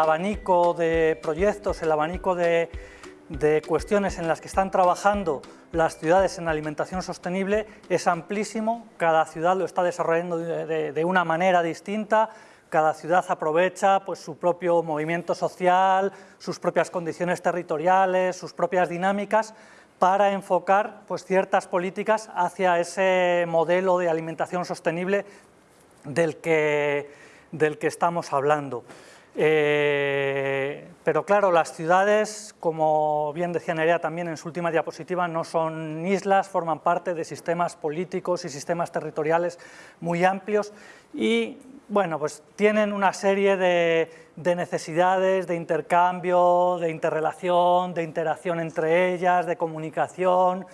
abanico de proyectos, el abanico de, cuestiones en las que están trabajando las ciudades en alimentación sostenible es amplísimo, cada ciudad lo está desarrollando de, una manera distinta, cada ciudad aprovecha pues, su propio movimiento social, sus propias condiciones territoriales, sus propias dinámicas para enfocar pues, ciertas políticas hacia ese modelo de alimentación sostenible del que, del que estamos hablando. Eh, pero claro, las ciudades, como bien decía Nerea también en su última diapositiva, no son islas, forman parte de sistemas políticos y sistemas territoriales muy amplios y bueno, pues tienen una serie de, necesidades de intercambio, de interrelación, de interacción entre ellas, de comunicación,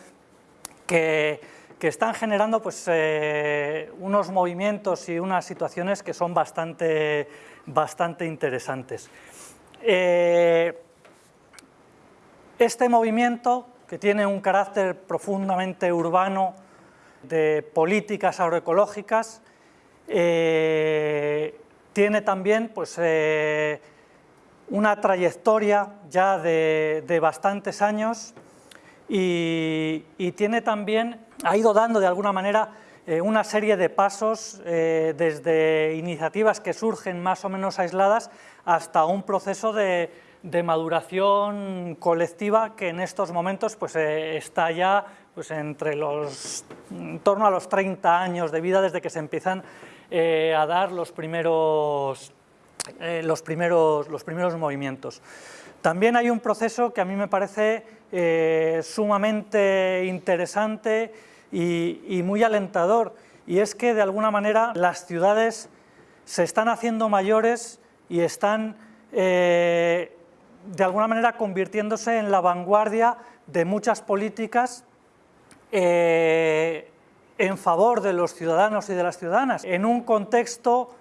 que, están generando pues, eh, unos movimientos y unas situaciones que son bastante, bastante interesantes. Eh, este movimiento, que tiene un carácter profundamente urbano de políticas agroecológicas, eh, tiene también pues, una trayectoria ya de, bastantes años y, tiene también, ha ido dando de alguna manera eh, una serie de pasos desde iniciativas que surgen más o menos aisladas hasta un proceso de, maduración colectiva que en estos momentos pues, está ya pues, entre los, en torno a los 30 años de vida desde que se empiezan eh, a dar los primeros, eh, los, primeros, los primeros movimientos. También hay un proceso que a mí me parece eh, sumamente interesante y, muy alentador, y es que de alguna manera las ciudades se están haciendo mayores y están de alguna manera convirtiéndose en la vanguardia de muchas políticas en favor de los ciudadanos y de las ciudadanas, en un contexto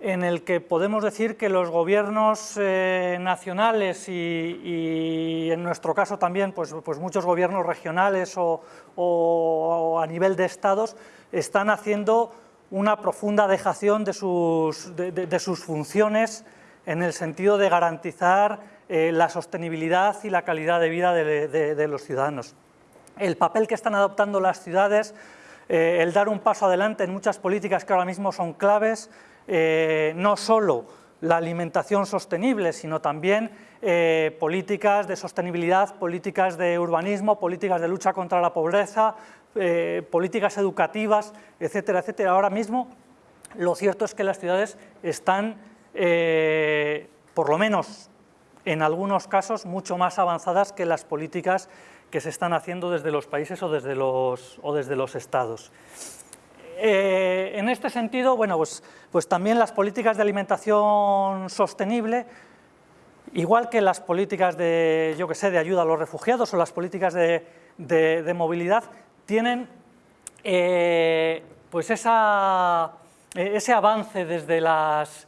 en el que podemos decir que los gobiernos eh, nacionales y, en nuestro caso también pues, pues muchos gobiernos regionales o, a nivel de estados están haciendo una profunda dejación de sus, de, sus funciones en el sentido de garantizar eh, la sostenibilidad y la calidad de vida de los ciudadanos. El papel que están adoptando las ciudades eh, el dar un paso adelante en muchas políticas que ahora mismo son claves, eh, no solo la alimentación sostenible, sino también eh, políticas de sostenibilidad, políticas de urbanismo, políticas de lucha contra la pobreza, políticas educativas, etcétera, etcétera. Ahora mismo lo cierto es que las ciudades están, por lo menos en algunos casos, mucho más avanzadas que las políticas que se están haciendo desde los países o desde los, o desde los estados. Eh, en este sentido, bueno, pues, pues también las políticas de alimentación sostenible, igual que las políticas de, yo que sé, de ayuda a los refugiados o las políticas de, movilidad, tienen eh, pues ese avance desde las,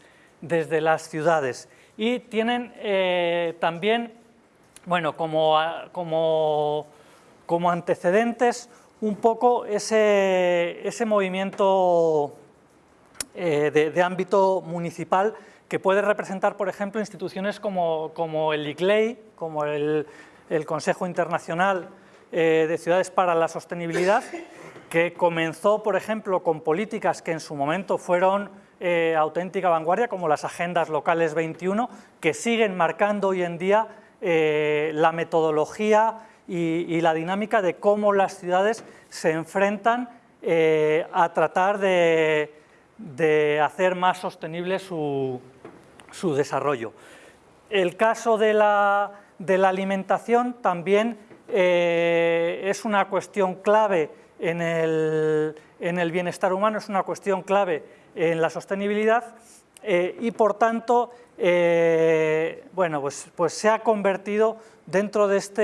ciudades. Y tienen eh, también bueno, como antecedentes un poco ese, ese movimiento eh, de, ámbito municipal que puede representar, por ejemplo, instituciones como, como el ICLEI, como el, Consejo Internacional eh, de Ciudades para la Sostenibilidad, que comenzó, por ejemplo, con políticas que en su momento fueron eh, auténtica vanguardia, como las agendas locales 21, que siguen marcando hoy en día la metodología y, la dinámica de cómo las ciudades se enfrentan eh, a tratar de, hacer más sostenible su, desarrollo. El caso de la, alimentación también eh, es una cuestión clave en el, en el, bienestar humano, es una cuestión clave en la sostenibilidad y por tanto eh, bueno, pues, pues, se ha convertido dentro de este,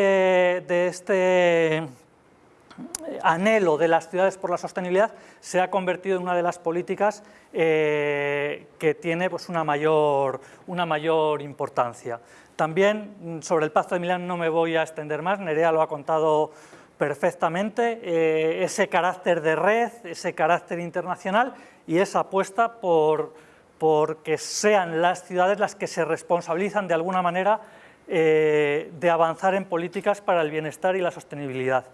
de este anhelo de las ciudades por la sostenibilidad, se ha convertido en una de las políticas eh, que tiene pues, una, mayor, una mayor importancia. También sobre el Pacto de Milán no me voy a extender más, Nerea lo ha contado perfectamente, eh, ese carácter de red, ese carácter internacional y esa apuesta por porque sean las ciudades las que se responsabilizan de alguna manera eh, de avanzar en políticas para el bienestar y la sostenibilidad.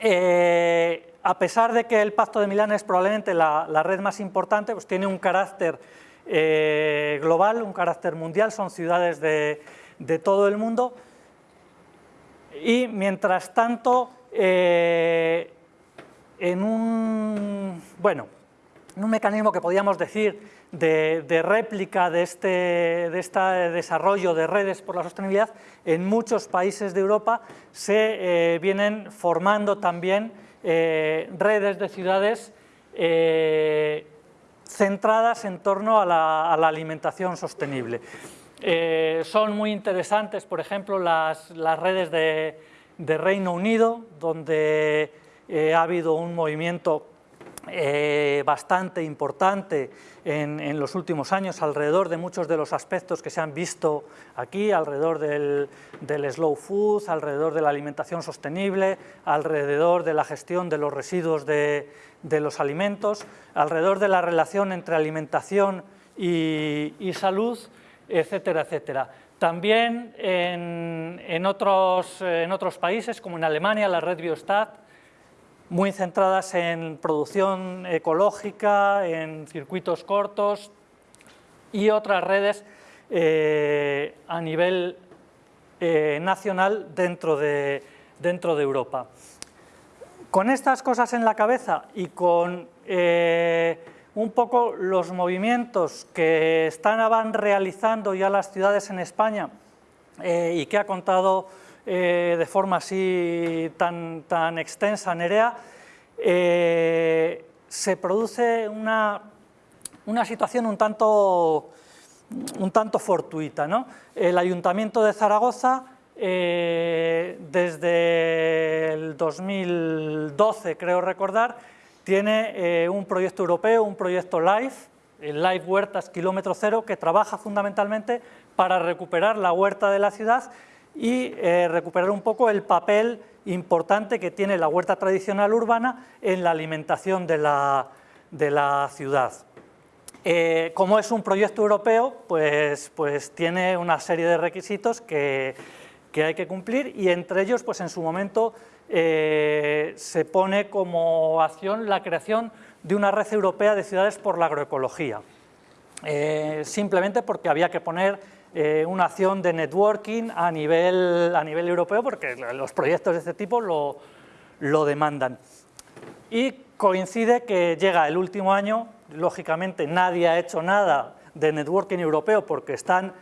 Eh, a pesar de que el Pacto de Milán es probablemente la, red más importante, pues tiene un carácter eh, global, un carácter mundial, son ciudades de, todo el mundo y mientras tanto en un, bueno, un mecanismo que podríamos decir de, réplica de este, de este, desarrollo de redes por la sostenibilidad, en muchos países de Europa se eh, vienen formando también eh, redes de ciudades eh, centradas en torno a la, alimentación sostenible. son muy interesantes, por ejemplo, las, redes de, de, Reino Unido, donde ha habido un movimiento bastante importante en, los últimos años alrededor de muchos de los aspectos que se han visto aquí, alrededor del, slow food, alrededor de la alimentación sostenible, alrededor de la gestión de los residuos de, los alimentos, alrededor de la relación entre alimentación y, salud, etcétera, etcétera. También en, otros, en otros países, como en Alemania, la red Biostat, muy centradas en producción ecológica, en circuitos cortos y otras redes eh, a nivel eh, nacional dentro de, dentro de Europa. Con estas cosas en la cabeza y con eh, un poco los movimientos que están realizando ya las ciudades en España y que ha contado eh, de forma así tan, tan extensa, Nerea, eh, se produce una, una, situación un tanto, un tanto fortuita. ¿no? El Ayuntamiento de Zaragoza, eh, desde el 2012, creo recordar, tiene un proyecto europeo, un proyecto LIFE, el LIFE Huertas Kilómetro Cero, que trabaja fundamentalmente para recuperar la huerta de la ciudad y eh, recuperar un poco el papel importante que tiene la huerta tradicional urbana en la alimentación de la, ciudad. Eh, como es un proyecto europeo, pues, pues, tiene una serie de requisitos que, hay que cumplir y entre ellos, pues en su momento, eh, se pone como acción la creación de una red europea de ciudades por la agroecología. simplemente porque había que poner eh, una acción de networking a nivel, a nivel europeo, porque los proyectos de este tipo lo, lo demandan. Y coincide que llega el último año, lógicamente nadie ha hecho nada de networking europeo porque están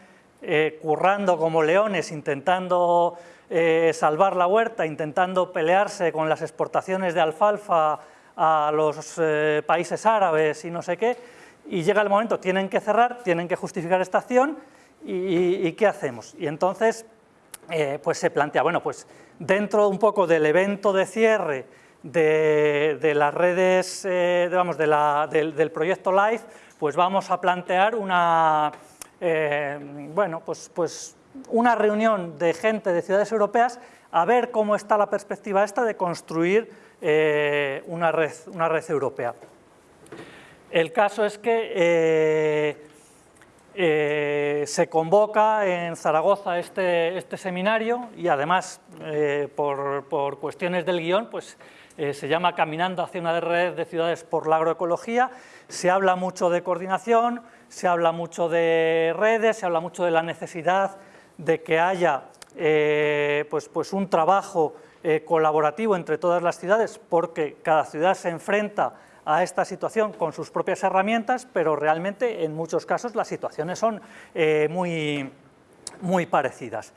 eh, currando como leones, intentando eh, salvar la huerta, intentando pelearse con las exportaciones de alfalfa a los países árabes y no sé qué, y llega el momento, tienen que cerrar, tienen que justificar esta acción ¿Y, qué hacemos? Y entonces eh, pues se plantea, bueno, pues dentro un poco del evento de cierre de, las redes, eh, digamos, del, proyecto LIFE, pues vamos a plantear una, eh, bueno, pues, pues una reunión de gente de ciudades europeas a ver cómo está la perspectiva esta de construir una, red, una red europea. El caso es que se convoca en Zaragoza este, este seminario y además eh, por, cuestiones del guion pues, eh, se llama Caminando hacia una red de ciudades por la agroecología, se habla mucho de coordinación, se habla mucho de redes, se habla mucho de la necesidad de que haya pues, pues un trabajo colaborativo entre todas las ciudades porque cada ciudad se enfrenta a esta situación con sus propias herramientas, pero realmente en muchos casos las situaciones son eh, muy, muy parecidas.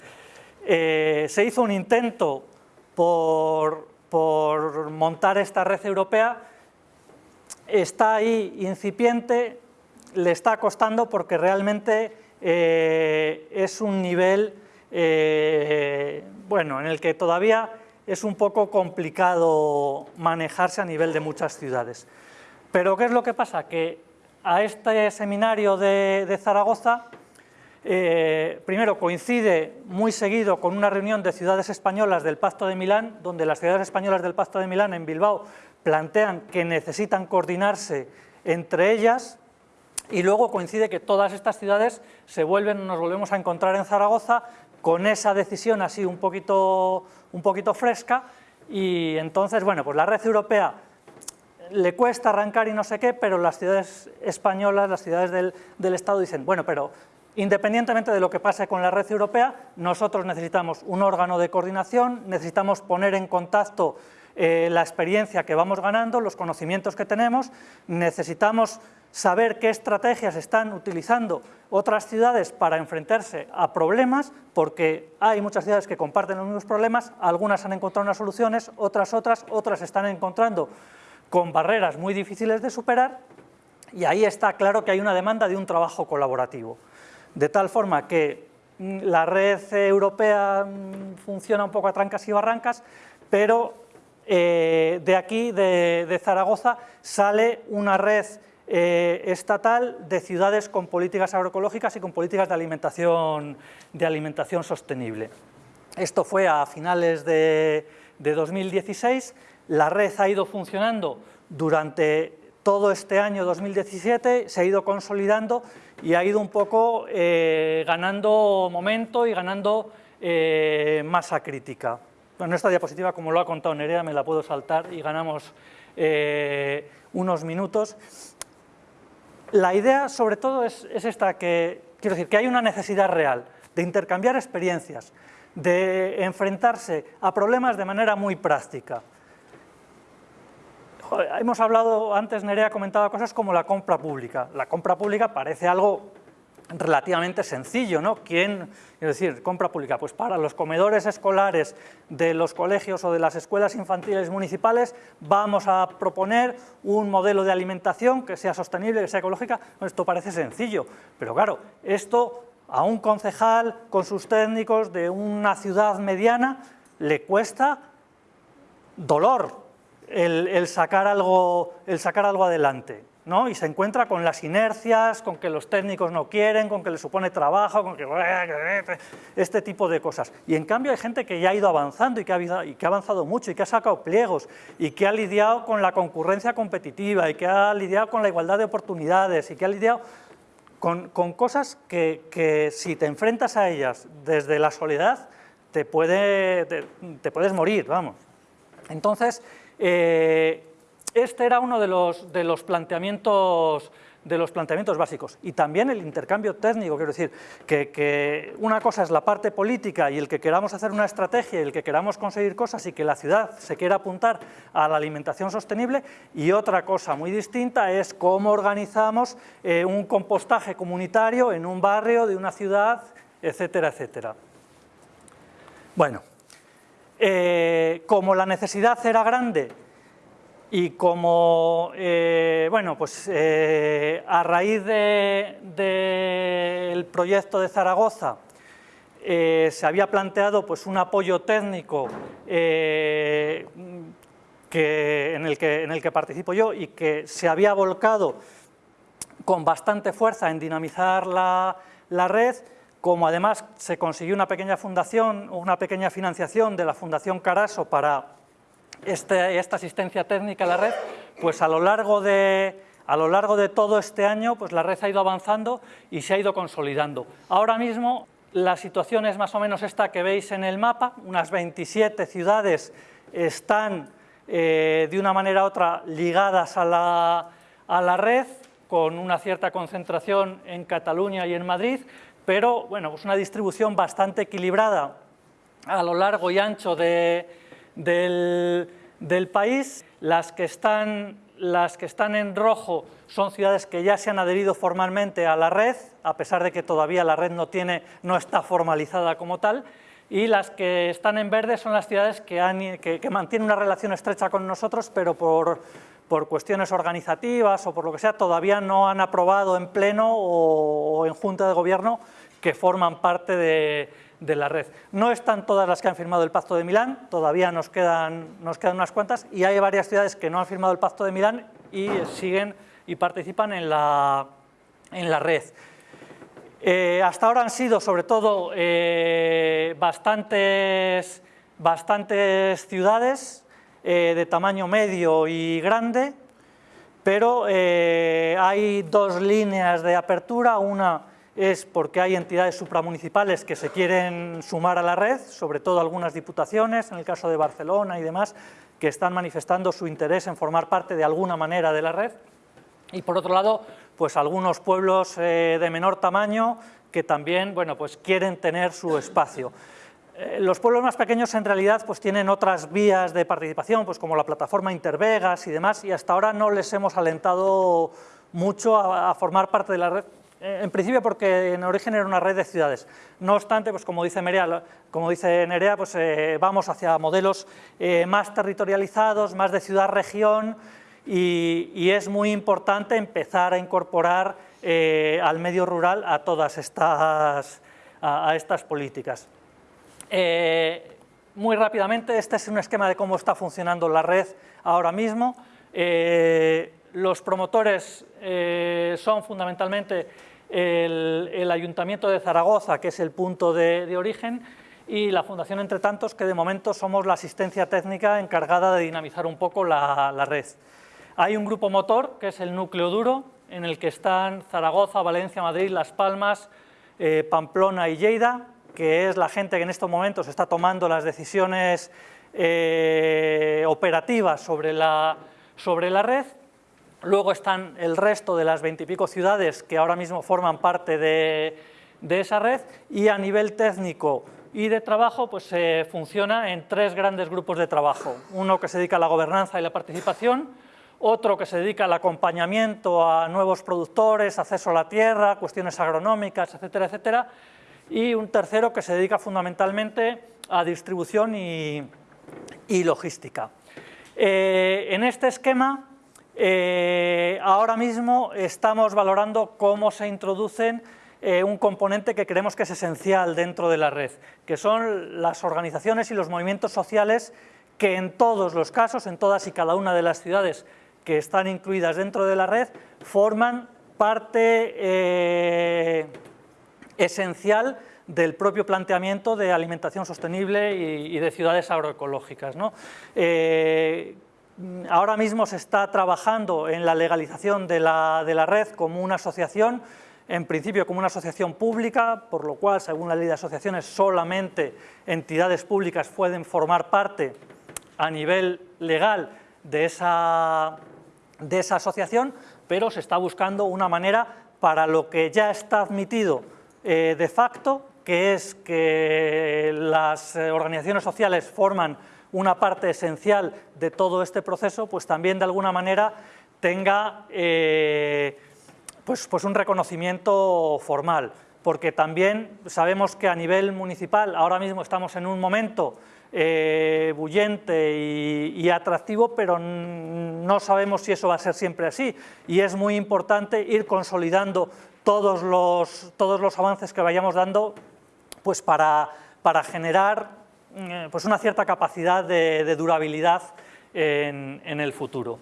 Eh, se hizo un intento por, montar esta red europea, está ahí incipiente, le está costando porque realmente eh, es un nivel bueno, en el que todavía es un poco complicado manejarse a nivel de muchas ciudades. Pero ¿qué es lo que pasa? Que a este seminario de, Zaragoza, eh, primero coincide muy seguido con una reunión de ciudades españolas del Pacto de Milán, donde las ciudades españolas del Pacto de Milán en Bilbao plantean que necesitan coordinarse entre ellas y luego coincide que todas estas ciudades se vuelven, nos volvemos a encontrar en Zaragoza con esa decisión así un poquito, fresca y entonces, bueno, pues la red europea le cuesta arrancar y no sé qué, pero las ciudades españolas, las ciudades del, del Estado dicen, bueno, pero independientemente de lo que pase con la red europea, nosotros necesitamos un órgano de coordinación, necesitamos poner en contacto eh, la experiencia que vamos ganando, los conocimientos que tenemos, necesitamos saber qué estrategias están utilizando otras ciudades para enfrentarse a problemas, porque hay muchas ciudades que comparten los mismos problemas, algunas han encontrado unas soluciones, otras otras, otras están encontrando con barreras muy difíciles de superar, y ahí está claro que hay una demanda de un trabajo colaborativo. De tal forma que mm, la red europea mm, funciona un poco a trancas y barrancas, pero eh, de aquí, de, Zaragoza, sale una red eh, estatal de ciudades con políticas agroecológicas y con políticas de alimentación, de alimentación sostenible. Esto fue a finales de, 2016, la red ha ido funcionando durante todo este año 2017, se ha ido consolidando y ha ido un poco eh, ganando momento y ganando masa crítica. Bueno, esta diapositiva, como lo ha contado Nerea, me la puedo saltar y ganamos eh, unos minutos. La idea, sobre todo, es, esta, que quiero decir, que hay una necesidad real de intercambiar experiencias, de enfrentarse a problemas de manera muy práctica. Hemos hablado, antes Nerea comentaba cosas como la compra pública. La compra pública parece algo relativamente sencillo, ¿no? ¿Quién, es decir, compra pública? Pues para los comedores escolares de los colegios o de las escuelas infantiles municipales vamos a proponer un modelo de alimentación que sea sostenible, que sea ecológica. esto parece sencillo, pero claro, esto a un concejal con sus técnicos de una ciudad mediana le cuesta dolor el sacar, algo, el sacar algo adelante y se encuentra con las inercias, con que los técnicos no quieren, con que le supone trabajo, con que este tipo de cosas. Y en cambio hay gente que ya ha ido avanzando y que ha, avanzado mucho y que ha sacado pliegos y que ha lidiado con la concurrencia competitiva y que ha lidiado con la igualdad de oportunidades y que ha lidiado con, cosas que, si te enfrentas a ellas desde la soledad te, puedes morir, vamos. Entonces, eh, este era uno de los, de los, planteamientos de los planteamientos básicos. Y también el intercambio técnico, quiero decir, que, una cosa es la parte política y el que queramos hacer una estrategia y el que queramos conseguir cosas y que la ciudad se quiera apuntar a la alimentación sostenible y otra cosa muy distinta es cómo organizamos eh, un compostaje comunitario en un barrio de una ciudad, etcétera, etcétera. Bueno, eh, como la necesidad era grande y como, eh, bueno, pues eh, a raíz del proyecto de Zaragoza eh, se había planteado pues, un apoyo técnico que, en, el que, en el que participo yo y que se había volcado con bastante fuerza en dinamizar la, la red, como además se consiguió una pequeña fundación, una pequeña financiación de la Fundación Caraso para este, esta asistencia técnica a la red, pues a lo largo de, a lo largo de todo este año pues la red ha ido avanzando y se ha ido consolidando. Ahora mismo la situación es más o menos esta que veis en el mapa, unas 27 ciudades están eh, de una manera u otra ligadas a la, a la, red, con una cierta concentración en Cataluña y en Madrid, pero bueno, pues una distribución bastante equilibrada a lo largo y ancho de, del, país. Las que, están, las que están en rojo son ciudades que ya se han adherido formalmente a la red, a pesar de que todavía la red no, tiene, no está formalizada como tal, y las que están en verde son las ciudades que, han, que, mantienen una relación estrecha con nosotros, pero por, por, cuestiones organizativas o por lo que sea, todavía no han aprobado en pleno o en junta de gobierno que forman parte de, de la red. No están todas las que han firmado el Pacto de Milán, todavía nos quedan, nos quedan unas cuantas, y hay varias ciudades que no han firmado el Pacto de Milán y siguen y participan en la, en la red. Eh, hasta ahora han sido, sobre todo, eh, bastantes, bastantes ciudades eh, de tamaño medio y grande, pero hay dos líneas de apertura, una es porque hay entidades supramunicipales que se quieren sumar a la red, sobre todo algunas diputaciones, en el caso de Barcelona y demás, que están manifestando su interés en formar parte de alguna manera de la red. Y por otro lado, pues algunos pueblos eh, de menor tamaño que también bueno, pues quieren tener su espacio. Eh, los pueblos más pequeños en realidad pues tienen otras vías de participación, pues como la plataforma Intervegas y demás, y hasta ahora no les hemos alentado mucho a formar parte de la red en principio porque en origen era una red de ciudades. No obstante, pues como dice, Nerea, como dice Nerea, pues eh, vamos hacia modelos eh, más territorializados, más de ciudad-región y, es muy importante empezar a incorporar al medio rural a todas estas, a, estas políticas. muy rápidamente, este es un esquema de cómo está funcionando la red ahora mismo. los promotores son fundamentalmente el, Ayuntamiento de Zaragoza, que es el punto de, origen, y la Fundación Entre Tantos, que de momento somos la asistencia técnica encargada de dinamizar un poco la, red. Hay un grupo motor, que es el núcleo duro, en el que están Zaragoza, Valencia, Madrid, Las Palmas, eh, Pamplona y Lleida, que es la gente que en estos momentos está tomando las decisiones eh, operativas sobre la, sobre la red, Luego están el resto de las veintipico ciudades que ahora mismo forman parte de, esa red y a nivel técnico y de trabajo pues se funciona en tres grandes grupos de trabajo. Uno que se dedica a la gobernanza y la participación, otro que se dedica al acompañamiento a nuevos productores, acceso a la tierra, cuestiones agronómicas, etcétera, etcétera, y un tercero que se dedica fundamentalmente a distribución y, logística. Eh, en este esquema eh, ahora mismo estamos valorando cómo se introducen eh, un componente que creemos que es esencial dentro de la red, que son las organizaciones y los movimientos sociales que en todos los casos, en todas y cada una de las ciudades que están incluidas dentro de la red, forman parte eh, esencial del propio planteamiento de alimentación sostenible y, de ciudades agroecológicas. ¿no? Ahora mismo se está trabajando en la legalización de la, red como una asociación, en principio como una asociación pública, por lo cual, según la ley de asociaciones, solamente entidades públicas pueden formar parte a nivel legal de esa, de esa asociación, pero se está buscando una manera para lo que ya está admitido eh, de facto, que es que las eh, organizaciones sociales forman una parte esencial de todo este proceso, pues también de alguna manera tenga eh, pues, pues un reconocimiento formal, porque también sabemos que a nivel municipal ahora mismo estamos en un momento eh, bullente y, atractivo, pero no sabemos si eso va a ser siempre así. Y es muy importante ir consolidando todos los, todos los avances que vayamos dando pues para, para generar pues una cierta capacidad de, durabilidad en, el futuro.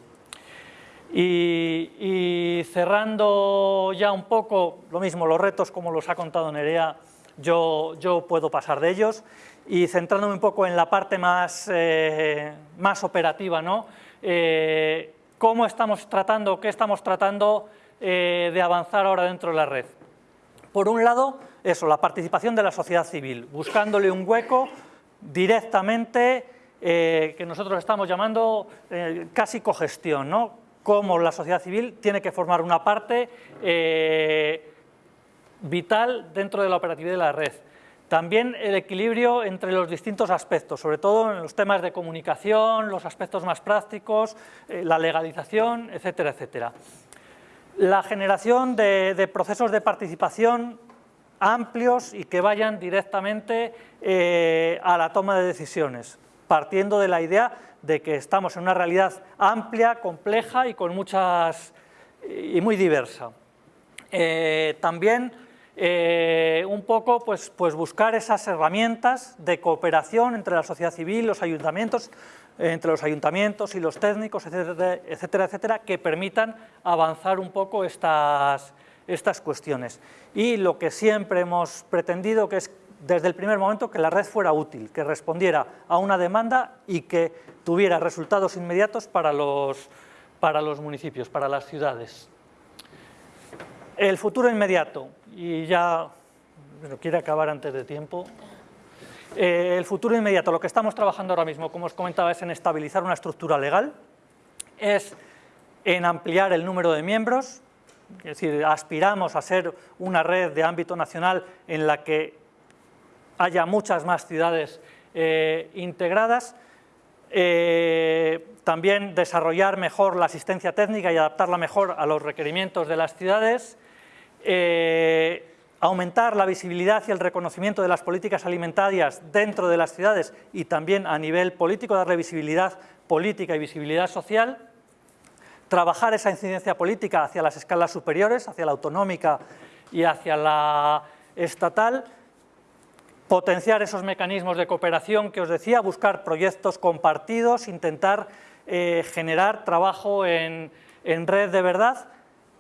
Y, cerrando ya un poco, lo mismo, los retos como los ha contado Nerea, yo, yo puedo pasar de ellos y centrándome un poco en la parte más, eh, más operativa, ¿no? Eh, ¿Cómo estamos tratando, qué estamos tratando de avanzar ahora dentro de la red? Por un lado, eso, la participación de la sociedad civil, buscándole un hueco directamente, eh, que nosotros estamos llamando eh, casi cogestión, ¿no? cómo la sociedad civil tiene que formar una parte eh, vital dentro de la operatividad de la red. También el equilibrio entre los distintos aspectos, sobre todo en los temas de comunicación, los aspectos más prácticos, la legalización, etcétera, etcétera. La generación de procesos de participación amplios y que vayan directamente eh, a la toma de decisiones, partiendo de la idea de que estamos en una realidad amplia, compleja y con muchas y muy diversa. Eh, también eh, un poco pues, pues buscar esas herramientas de cooperación entre la sociedad civil, los ayuntamientos, entre los ayuntamientos y los técnicos, etcétera, etcétera, etcétera, que permitan avanzar un poco estas, estas cuestiones. Y lo que siempre hemos pretendido que es desde el primer momento que la red fuera útil, que respondiera a una demanda y que tuviera resultados inmediatos para los, para los municipios, para las ciudades. El futuro inmediato, y ya pero quiere acabar antes de tiempo. Eh, el futuro inmediato, lo que estamos trabajando ahora mismo, como os comentaba, es en estabilizar una estructura legal, es en ampliar el número de miembros, es decir, aspiramos a ser una red de ámbito nacional en la que haya muchas más ciudades eh, integradas, eh, también desarrollar mejor la asistencia técnica y adaptarla mejor a los requerimientos de las ciudades, eh, aumentar la visibilidad y el reconocimiento de las políticas alimentarias dentro de las ciudades y también a nivel político, darle visibilidad política y visibilidad social, trabajar esa incidencia política hacia las escalas superiores, hacia la autonómica y hacia la estatal, potenciar esos mecanismos de cooperación que os decía, buscar proyectos compartidos, intentar eh, generar trabajo en, red de verdad,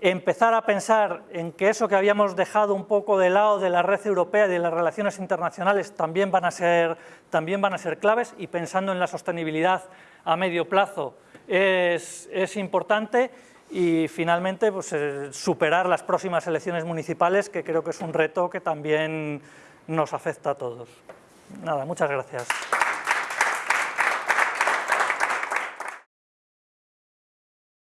empezar a pensar en que eso que habíamos dejado un poco de lado de la red europea y de las relaciones internacionales también van a ser, también van a ser claves y pensando en la sostenibilidad a medio plazo es, importante y finalmente pues, eh, superar las próximas elecciones municipales que creo que es un reto que también nos afecta a todos. Nada, muchas gracias.